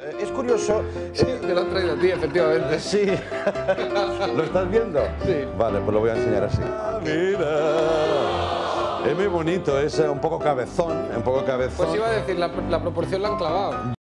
Eh, es curioso. Sí, eh, te lo han traído a ti, efectivamente. Sí. ¿Lo estás viendo? Sí. Vale, pues lo voy a enseñar así. Ah, mira. Es muy bonito, es eh, un poco cabezón, un poco cabezón. Pues iba a decir, la, la proporción la han clavado.